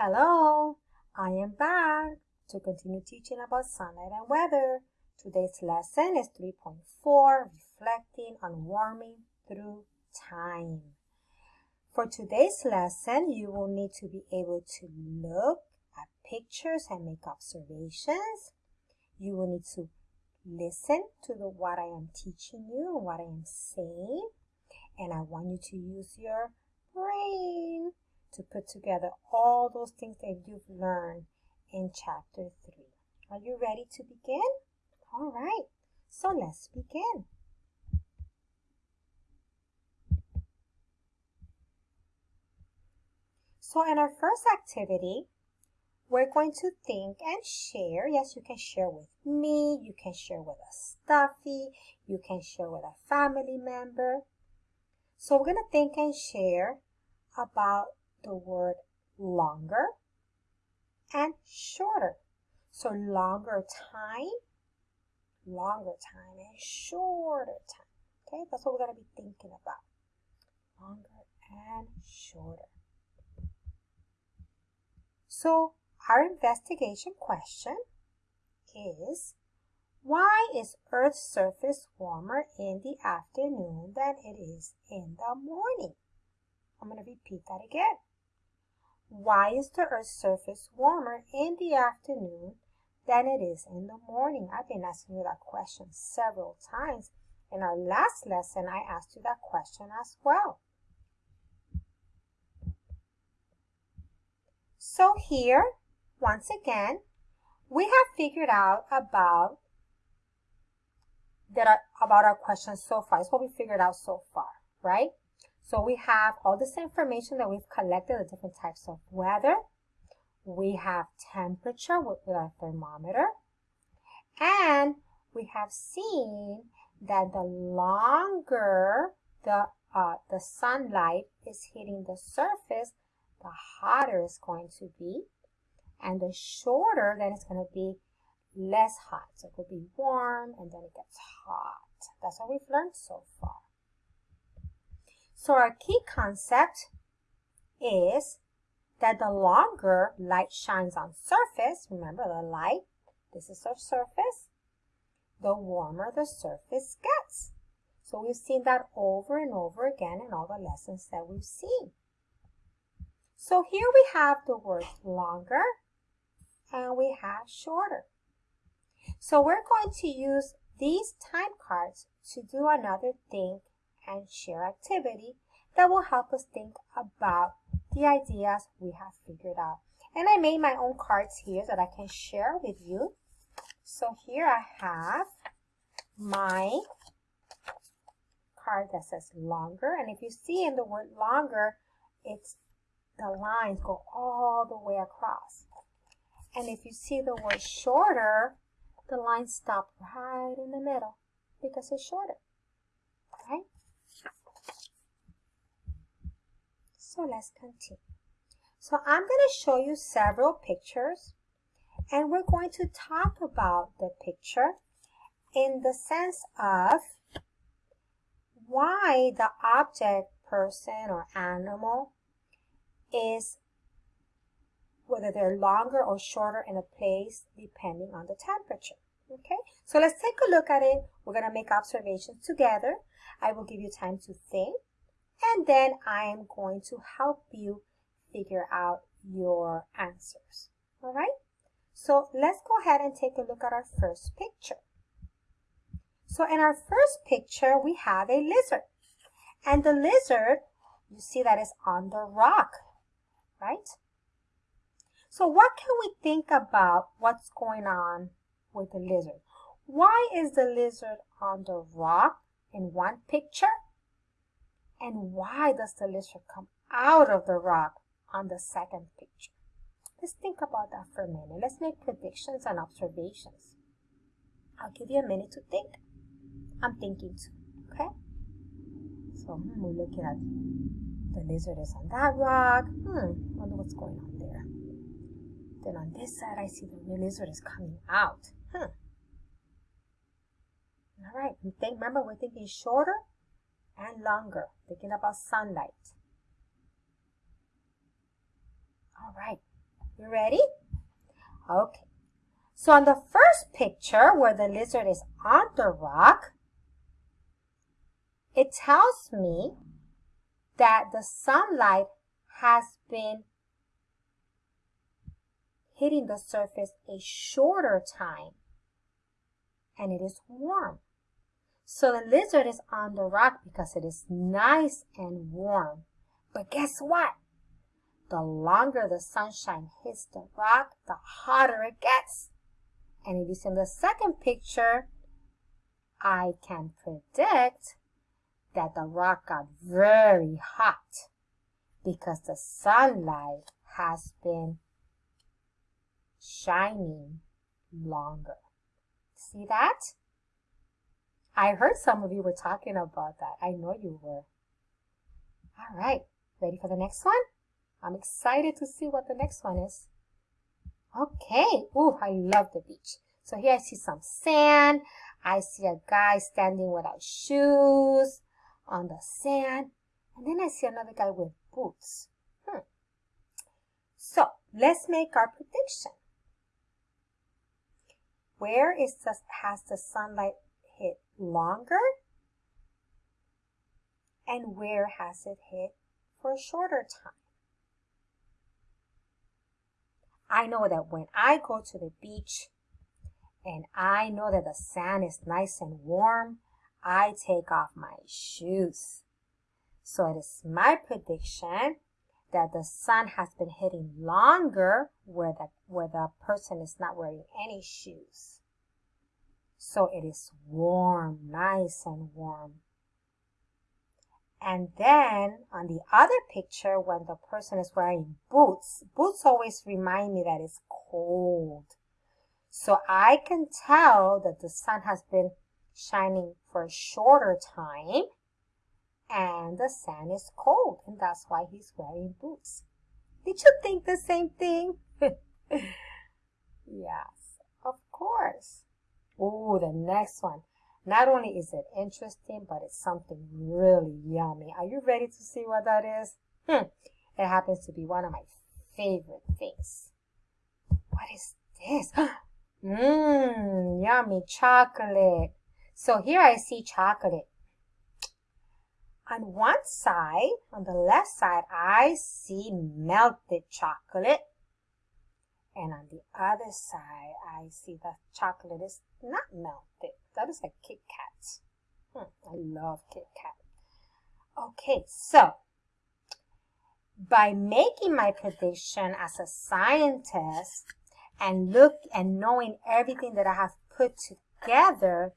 Hello, I am back to continue teaching about sunlight and weather. Today's lesson is 3.4, reflecting on warming through time. For today's lesson, you will need to be able to look at pictures and make observations. You will need to listen to the, what I am teaching you and what I am saying. And I want you to use your brain to put together all those things that you've learned in chapter 3. Are you ready to begin? All right, so let's begin. So in our first activity, we're going to think and share. Yes, you can share with me, you can share with a stuffy, you can share with a family member. So we're going to think and share about the word longer and shorter. So longer time, longer time, and shorter time. Okay, that's what we're going to be thinking about. Longer and shorter. So our investigation question is, why is Earth's surface warmer in the afternoon than it is in the morning? I'm going to repeat that again. Why is the Earth's surface warmer in the afternoon than it is in the morning? I've been asking you that question several times. In our last lesson, I asked you that question as well. So here, once again, we have figured out about that about our questions so far. It's what we figured out so far, right? So we have all this information that we've collected, the different types of weather. We have temperature with, with our thermometer. And we have seen that the longer the, uh, the sunlight is hitting the surface, the hotter it's going to be. And the shorter, then it's going to be less hot. So it will be warm and then it gets hot. That's what we've learned so far. So our key concept is that the longer light shines on surface, remember the light, this is our surface, the warmer the surface gets. So we've seen that over and over again in all the lessons that we've seen. So here we have the word longer and we have shorter. So we're going to use these time cards to do another think and share activity that will help us think about the ideas we have figured out. And I made my own cards here that I can share with you. So here I have my card that says longer. And if you see in the word longer, it's the lines go all the way across. And if you see the word shorter, the lines stop right in the middle because it's shorter, right? So let's continue. So I'm going to show you several pictures and we're going to talk about the picture in the sense of why the object, person, or animal is whether they're longer or shorter in a place depending on the temperature. Okay, so let's take a look at it. We're going to make observations together. I will give you time to think and then I am going to help you figure out your answers. All right, so let's go ahead and take a look at our first picture. So in our first picture, we have a lizard. And the lizard, you see that is on the rock, right? So what can we think about what's going on with the lizard? Why is the lizard on the rock in one picture? And why does the lizard come out of the rock on the second picture? Let's think about that for a minute. Let's make predictions and observations. I'll give you a minute to think. I'm thinking too, okay? So hmm, we're looking at the lizard is on that rock. Hmm, wonder what's going on there. Then on this side, I see the lizard is coming out. Hmm. All right, think, remember we're thinking shorter and longer, thinking about sunlight. All right, You ready? Okay. So on the first picture where the lizard is on the rock, it tells me that the sunlight has been hitting the surface a shorter time and it is warm. So the lizard is on the rock because it is nice and warm. But guess what? The longer the sunshine hits the rock, the hotter it gets. And if you see in the second picture, I can predict that the rock got very hot because the sunlight has been shining longer. See that? I heard some of you were talking about that. I know you were. All right, ready for the next one? I'm excited to see what the next one is. Okay, ooh, I love the beach. So here I see some sand. I see a guy standing without shoes on the sand. And then I see another guy with boots. Hmm. So let's make our prediction. Where is the, has the sunlight longer? And where has it hit for a shorter time? I know that when I go to the beach and I know that the sand is nice and warm, I take off my shoes. So it is my prediction that the sun has been hitting longer where the, where the person is not wearing any shoes. So it is warm, nice and warm. And then on the other picture, when the person is wearing boots, boots always remind me that it's cold. So I can tell that the sun has been shining for a shorter time and the sand is cold and that's why he's wearing boots. Did you think the same thing? yes, of course. Oh, the next one. Not only is it interesting, but it's something really yummy. Are you ready to see what that is? Hmm. It happens to be one of my favorite things. What is this? Mmm, yummy chocolate. So here I see chocolate. On one side, on the left side, I see melted chocolate. And on the other side, I see that chocolate is not melted. That is a Kit Kat. Hmm, I love Kit Kat. Okay, so by making my prediction as a scientist and look and knowing everything that I have put together,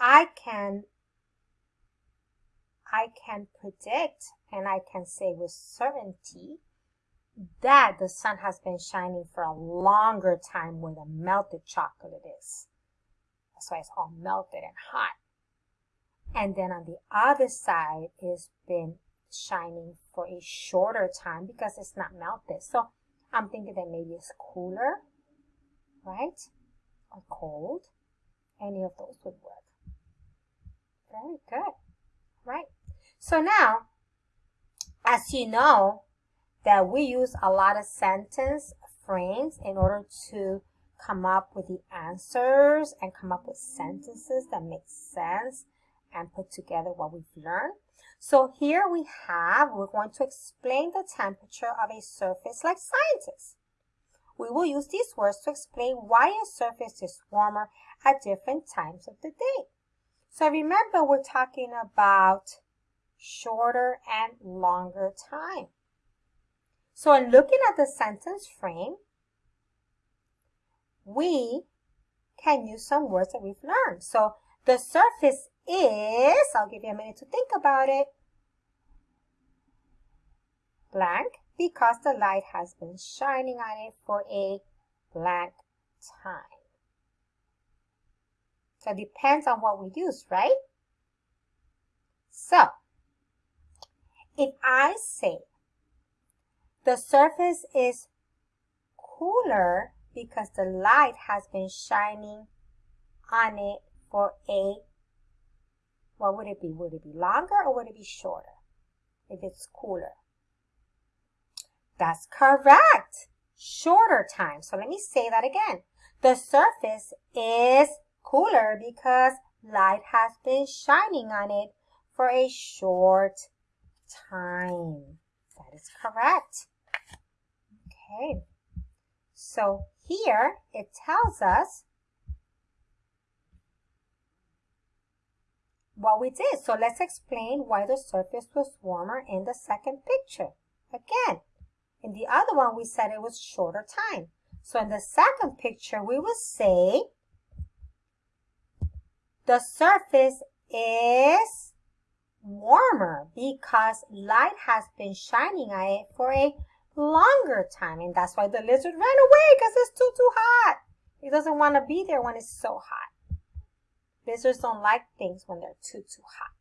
I can I can predict and I can say with certainty that the sun has been shining for a longer time where the melted chocolate is. That's why it's all melted and hot. And then on the other side, it's been shining for a shorter time because it's not melted. So I'm thinking that maybe it's cooler, right? Or cold. Any of those would work. Very good. Right. So now, as you know, that we use a lot of sentence frames in order to come up with the answers and come up with sentences that make sense and put together what we've learned. So here we have, we're going to explain the temperature of a surface like scientists. We will use these words to explain why a surface is warmer at different times of the day. So remember, we're talking about shorter and longer time. So in looking at the sentence frame, we can use some words that we've learned. So the surface is, I'll give you a minute to think about it, blank because the light has been shining on it for a blank time. So it depends on what we use, right? So, if I say the surface is cooler because the light has been shining on it for a, what would it be? Would it be longer or would it be shorter if it's cooler? That's correct. shorter time. So let me say that again. The surface is cooler because light has been shining on it for a short time. That is correct. Okay. So here it tells us what we did. So let's explain why the surface was warmer in the second picture. Again, in the other one, we said it was shorter time. So in the second picture, we will say the surface is warmer because light has been shining on it for a longer time. And that's why the lizard ran away because it's too, too hot. It doesn't want to be there when it's so hot. Lizards don't like things when they're too, too hot.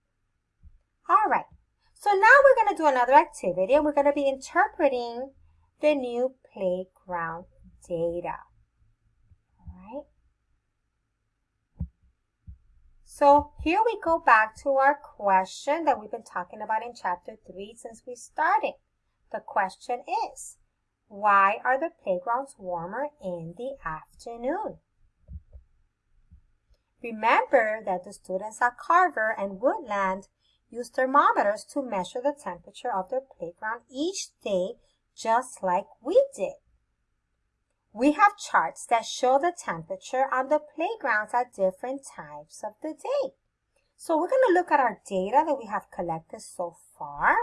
All right. So now we're going to do another activity and we're going to be interpreting the new playground data. Alright. So here we go back to our question that we've been talking about in chapter 3 since we started. The question is, why are the playgrounds warmer in the afternoon? Remember that the students at Carver and Woodland use thermometers to measure the temperature of their playground each day just like we did. We have charts that show the temperature on the playgrounds at different times of the day. So we're going to look at our data that we have collected so far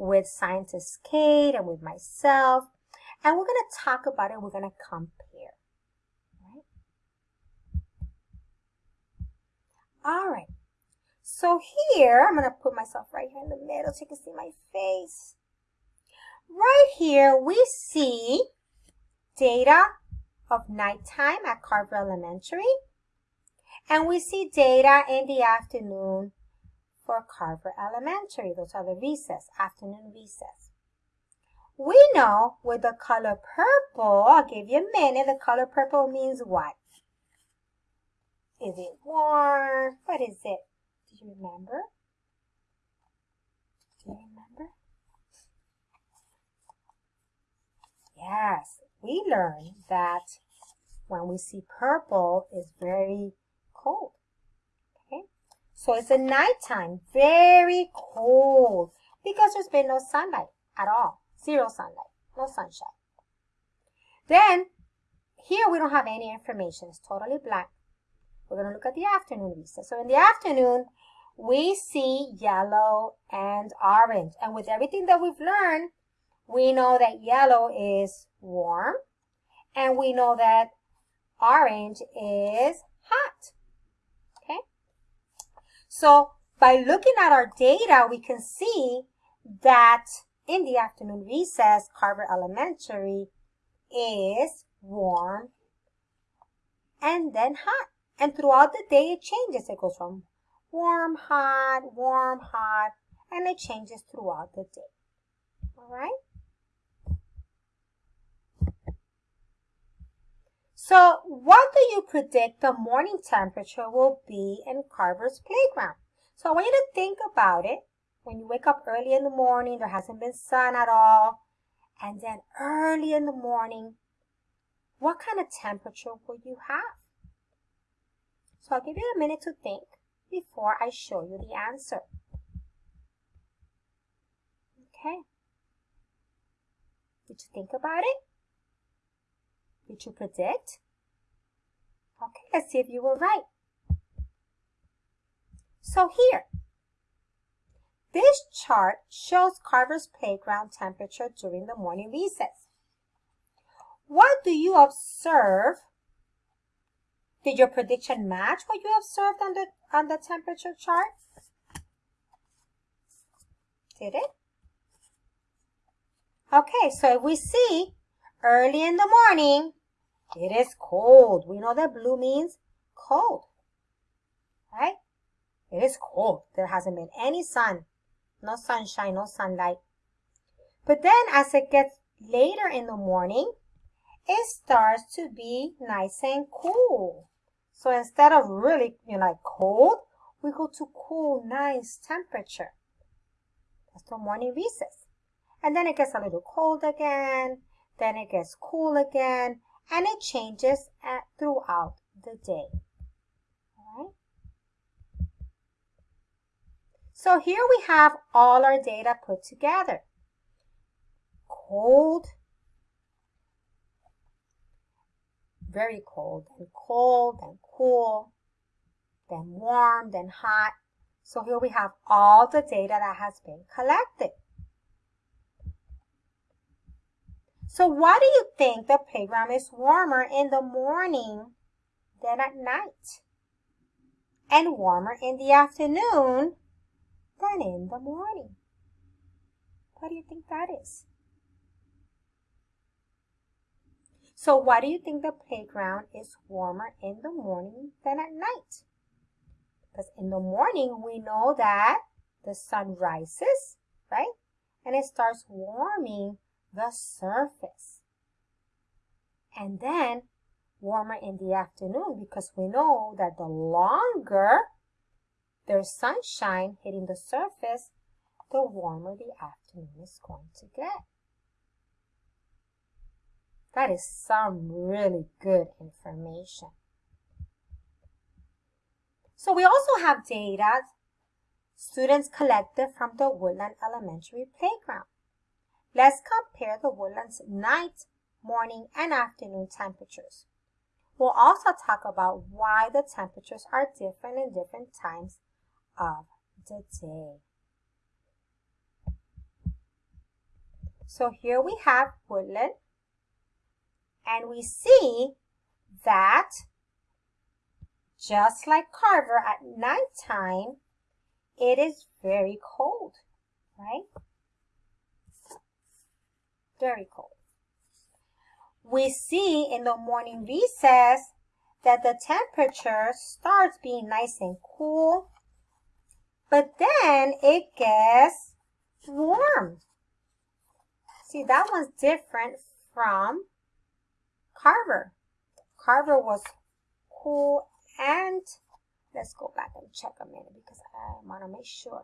with scientist Kate and with myself. And we're going to talk about it. We're going to compare. All right. So here, I'm going to put myself right here in the middle so you can see my face. Right here, we see data of nighttime at Carver Elementary. And we see data in the afternoon for Carver Elementary. Those are the recess, afternoon recess. We know with the color purple, I'll give you a minute, the color purple means what? Is it warm? What is it? Do you remember? Do you remember? Yes, we learned that when we see purple, it's very cold. So it's a nighttime, very cold because there's been no sunlight at all, zero sunlight, no sunshine. Then here we don't have any information, it's totally blank. We're going to look at the afternoon recess. So in the afternoon, we see yellow and orange. And with everything that we've learned, we know that yellow is warm. And we know that orange is hot. So by looking at our data, we can see that in the afternoon recess, Carver Elementary is warm and then hot. And throughout the day, it changes. It goes from warm, hot, warm, hot, and it changes throughout the day. All right? So what do you predict the morning temperature will be in Carver's playground? So I want you to think about it. When you wake up early in the morning, there hasn't been sun at all. And then early in the morning, what kind of temperature will you have? So I'll give you a minute to think before I show you the answer. Okay. Did you think about it? Did you predict? Okay, let's see if you were right. So here, this chart shows Carver's playground temperature during the morning recess. What do you observe did your prediction match what you observed on the, on the temperature chart? Did it? Okay, so if we see early in the morning, it is cold. We know that blue means cold, right? It is cold. There hasn't been any sun, no sunshine, no sunlight. But then as it gets later in the morning, it starts to be nice and cool. So instead of really, you know, like cold, we go to cool, nice temperature. That's the morning recess. And then it gets a little cold again. then it gets cool again, and it changes at, throughout the day. So here we have all our data put together. Cold, very cold, then cold, then cool, then warm, then hot. So here we have all the data that has been collected. So why do you think the playground is warmer in the morning than at night? And warmer in the afternoon than in the morning? What do you think that is? So why do you think the playground is warmer in the morning than at night? Because in the morning we know that the sun rises, right? And it starts warming the surface. And then warmer in the afternoon because we know that the longer there's sunshine hitting the surface, the warmer the afternoon is going to get. That is some really good information. So we also have data students collected from the Woodland Elementary Playground. Let's compare the woodlands night, morning, and afternoon temperatures. We'll also talk about why the temperatures are different in different times of the day. So here we have woodland, and we see that just like Carver at nighttime, it is very cold, right? Very cold. We see in the morning recess that the temperature starts being nice and cool, but then it gets warm. See, that one's different from Carver. Carver was cool and let's go back and check a minute because I want to make sure.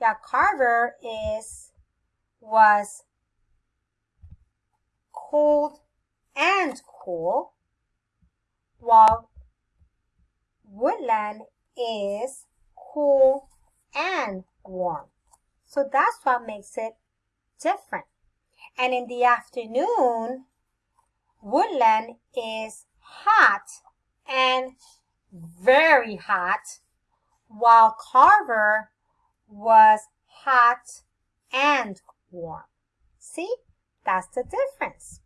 Yeah, Carver is was cold and cool, while woodland is cool and warm. So that's what makes it different. And in the afternoon, woodland is hot and very hot, while Carver was hot and warm. See? That's the difference.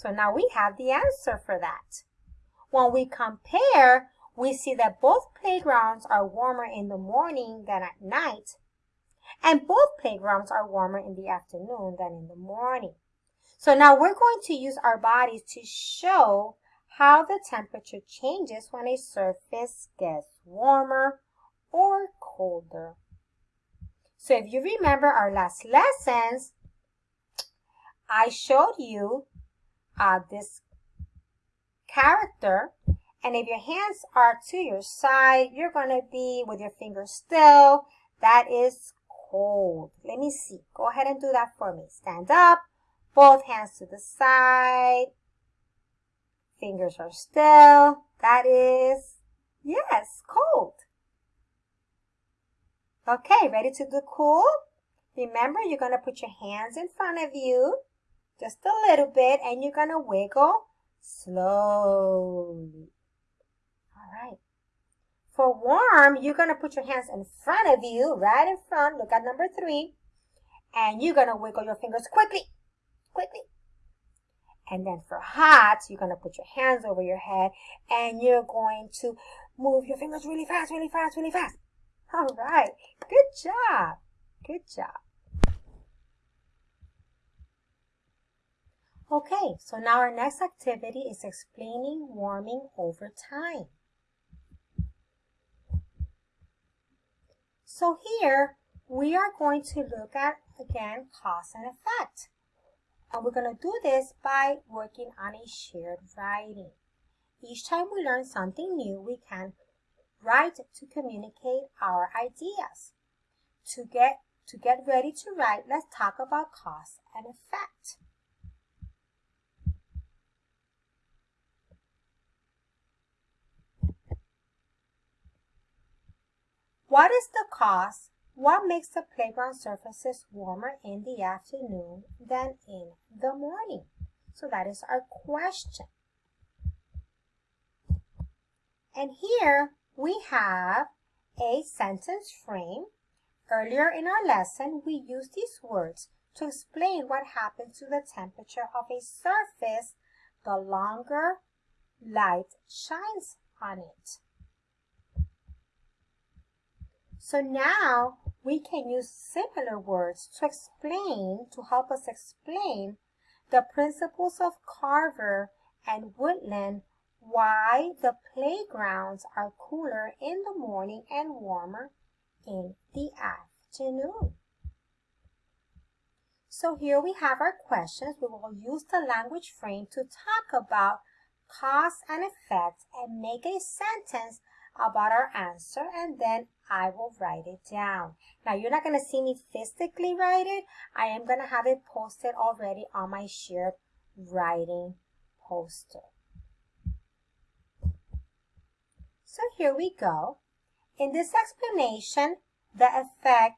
So now we have the answer for that. When we compare, we see that both playgrounds are warmer in the morning than at night, and both playgrounds are warmer in the afternoon than in the morning. So now we're going to use our bodies to show how the temperature changes when a surface gets warmer or colder. So if you remember our last lessons, I showed you uh, this character and if your hands are to your side, you're going to be with your fingers still. That is cold. Let me see. Go ahead and do that for me. Stand up, both hands to the side. Fingers are still. That is, yes, cold. Okay, ready to do cool? Remember, you're going to put your hands in front of you just a little bit and you're going to wiggle slowly. All right. For warm, you're going to put your hands in front of you, right in front. Look at number three. And you're going to wiggle your fingers quickly, quickly. And then for hot, you're going to put your hands over your head and you're going to move your fingers really fast, really fast, really fast. All right. Good job. Good job. Okay, so now our next activity is explaining warming over time. So here, we are going to look at, again, cause and effect. And we're going to do this by working on a shared writing. Each time we learn something new, we can write to communicate our ideas. To get, to get ready to write, let's talk about cause and effect. What is the cause? What makes the playground surfaces warmer in the afternoon than in the morning? So that is our question. And here we have a sentence frame. Earlier in our lesson, we used these words to explain what happens to the temperature of a surface the longer light shines on it. So now we can use similar words to explain, to help us explain the principals of Carver and Woodland why the playgrounds are cooler in the morning and warmer in the afternoon. So here we have our questions. We will use the language frame to talk about cause and effect and make a sentence about our answer and then I will write it down. Now you're not going to see me physically write it. I am going to have it posted already on my shared writing poster. So here we go. In this explanation, the effect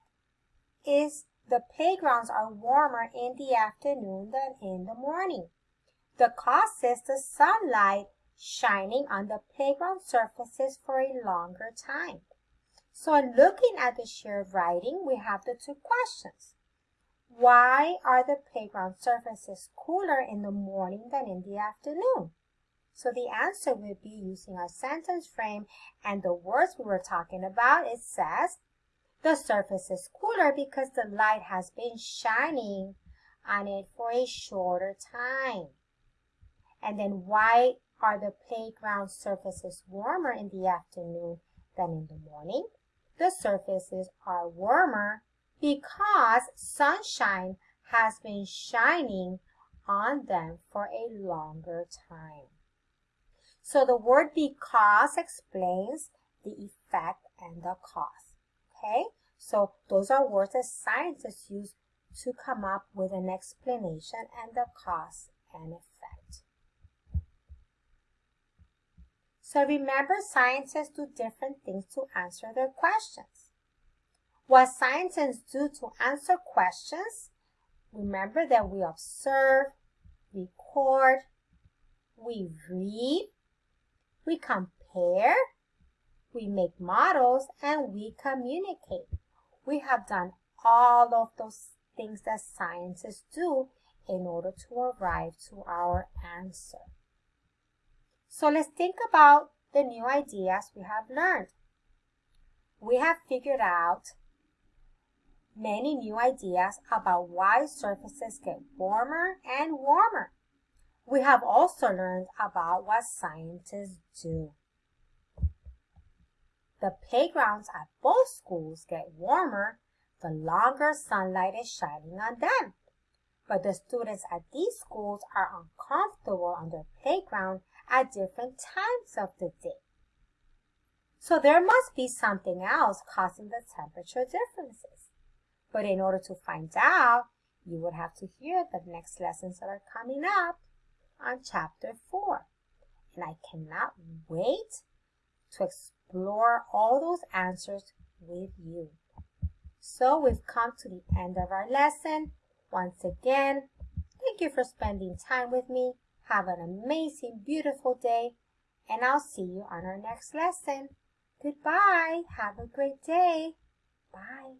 is the playgrounds are warmer in the afternoon than in the morning. The cause is the sunlight shining on the playground surfaces for a longer time. So in looking at the shared writing, we have the two questions. Why are the playground surfaces cooler in the morning than in the afternoon? So the answer would be using our sentence frame and the words we were talking about. It says, the surface is cooler because the light has been shining on it for a shorter time. And then why are the playground surfaces warmer in the afternoon than in the morning? The surfaces are warmer because sunshine has been shining on them for a longer time. So the word because explains the effect and the cause. Okay? So those are words that scientists use to come up with an explanation and the cause and effect. So remember, scientists do different things to answer their questions. What scientists do to answer questions, remember that we observe, record, we read, we compare, we make models, and we communicate. We have done all of those things that scientists do in order to arrive to our answer. So let's think about the new ideas we have learned. We have figured out many new ideas about why surfaces get warmer and warmer. We have also learned about what scientists do. The playgrounds at both schools get warmer the longer sunlight is shining on them. But the students at these schools are uncomfortable on their playground at different times of the day. So there must be something else causing the temperature differences. But in order to find out, you would have to hear the next lessons that are coming up on chapter 4. And I cannot wait to explore all those answers with you. So we've come to the end of our lesson. Once again, thank you for spending time with me. Have an amazing, beautiful day, and I'll see you on our next lesson. Goodbye. Have a great day. Bye.